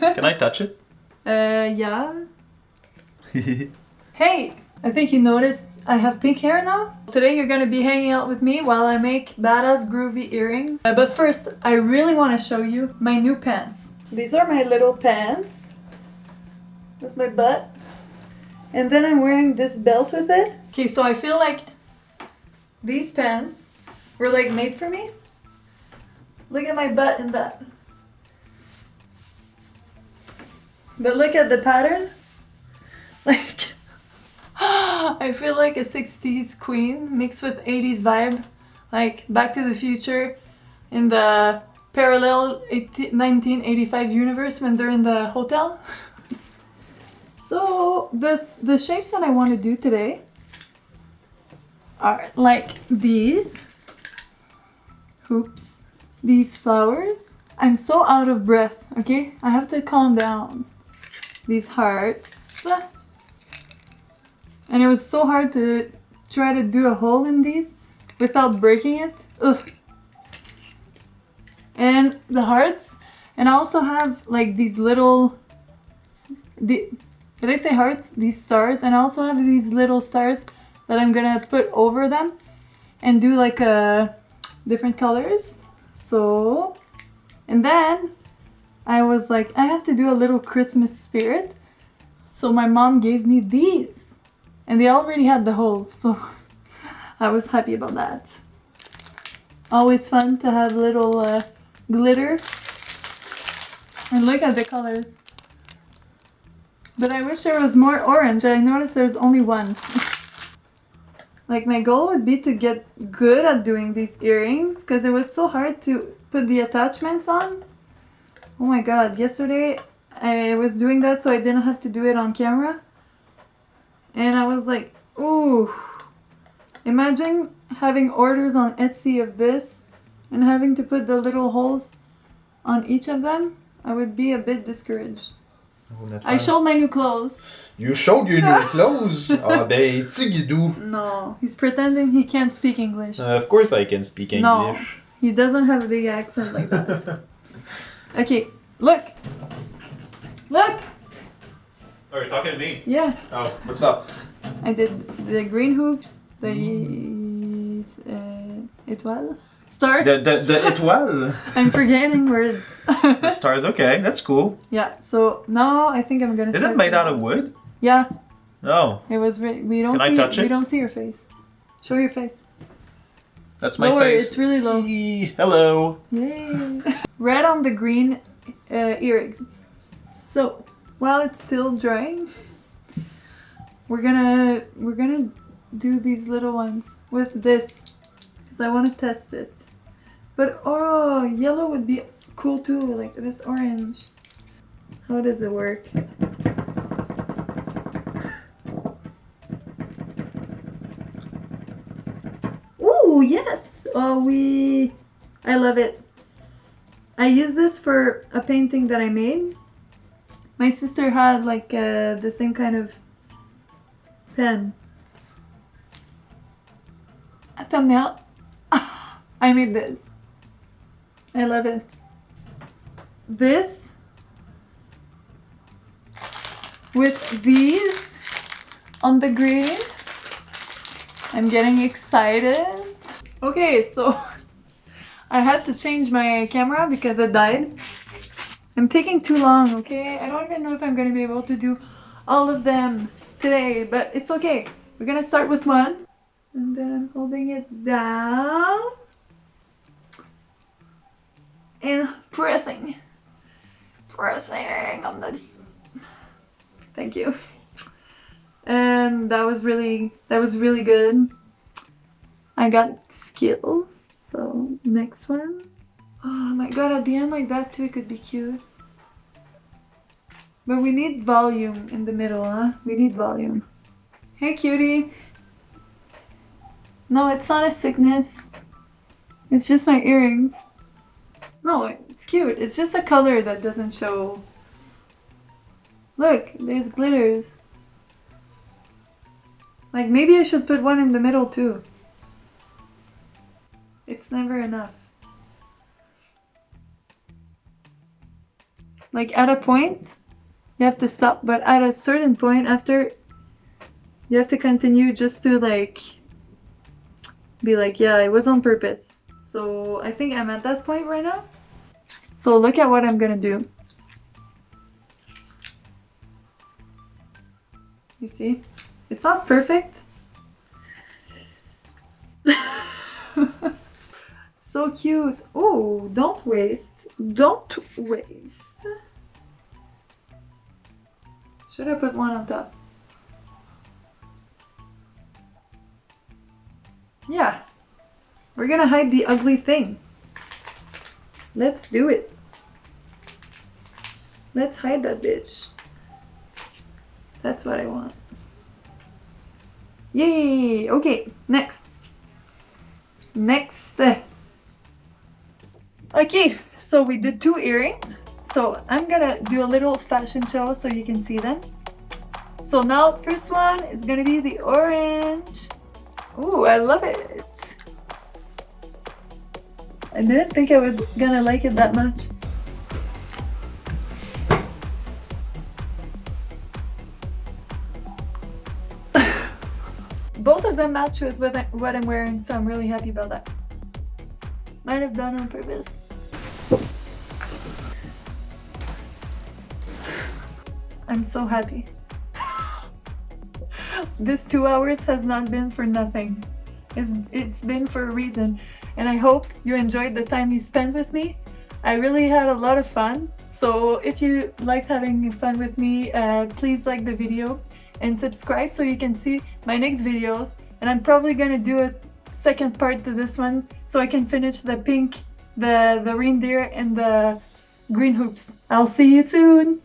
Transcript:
Can I touch it? Uh, yeah. Hey, I think you noticed I have pink hair now. Today you're gonna be hanging out with me while I make badass groovy earrings. Uh, but first, I really want to show you my new pants. These are my little pants with my butt. And then I'm wearing this belt with it. Okay, so I feel like these pants were like made for me. Look at my butt in that. But look at the pattern. Like, I feel like a 60s queen mixed with 80s vibe. Like Back to the Future in the parallel 18, 1985 universe when they're in the hotel. so the, the shapes that I want to do today are like these hoops, these flowers. I'm so out of breath, okay? I have to calm down. These hearts. And it was so hard to try to do a hole in these without breaking it. Ugh. And the hearts. And I also have like these little... The, did I say hearts? These stars. And I also have these little stars that I'm gonna put over them and do like a different colors. So, and then I was like, I have to do a little Christmas spirit. So my mom gave me these. And they already had the hole, so I was happy about that. Always fun to have little uh, glitter. And look at the colors. But I wish there was more orange. I noticed there's only one. like my goal would be to get good at doing these earrings because it was so hard to put the attachments on. Oh my god, yesterday I was doing that so I didn't have to do it on camera. And I was like, ooh. Imagine having orders on Etsy of this and having to put the little holes on each of them. I would be a bit discouraged. Oh, I showed my new clothes. You showed your new clothes? Ah, ben, Tigidou. No, he's pretending he can't speak English. Uh, of course I can speak English. No, he doesn't have a big accent like that. okay, look. Look! Oh, you're talking to me? Yeah. Oh, what's up? I did the green hoops, the uh, étoile, stars. The, the, the étoile. I'm forgetting words. the stars, okay, that's cool. Yeah, so now I think I'm gonna Is it made out of wood? Yeah. No. It was, we don't Can see, I touch it? We don't see your face. Show your face. That's my Lower, face. it's really low. Hello. Yay. Red on the green uh, earrings. So, while it's still drying, we're gonna we're gonna do these little ones with this because I want to test it. But oh, yellow would be cool too, like this orange. How does it work? Ooh, yes! Oh, we... I love it. I use this for a painting that I made my sister had like uh, the same kind of pen. A thumbnail. I made this. I love it. This with these on the green. I'm getting excited. Okay, so I had to change my camera because it died. I'm taking too long, okay? I don't even know if I'm gonna be able to do all of them today, but it's okay. We're gonna start with one. And then I'm holding it down. And pressing. Pressing on this. Thank you. And that was really, that was really good. I got skills. So next one. Oh my god, at the end like that too, it could be cute. But we need volume in the middle, huh? We need volume. Hey cutie! No, it's not a sickness. It's just my earrings. No, it's cute. It's just a color that doesn't show. Look, there's glitters. Like maybe I should put one in the middle too. It's never enough. like at a point you have to stop but at a certain point after you have to continue just to like be like yeah it was on purpose. So i think i'm at that point right now. So look at what i'm gonna do. You see? It's not perfect so cute oh don't waste don't waste should i put one on top Yeah. We're gonna hide the ugly thing. Let's do it. Let's hide that bitch. That's what I want. Yay! Okay, next. Next. Okay, so we did two earrings. So I'm gonna do a little fashion show so you can see them. So now first one is gonna be the orange. Ooh, I love it. I didn't think I was gonna like it that much. Both of them match with what I'm wearing, so I'm really happy about that. Might have done on purpose. I'm so happy. this two hours has not been for nothing. It's, it's been for a reason. And I hope you enjoyed the time you spent with me. I really had a lot of fun. So if you liked having fun with me, uh, please like the video and subscribe so you can see my next videos. And I'm probably gonna do a second part to this one so I can finish the pink, the, the reindeer and the green hoops. I'll see you soon!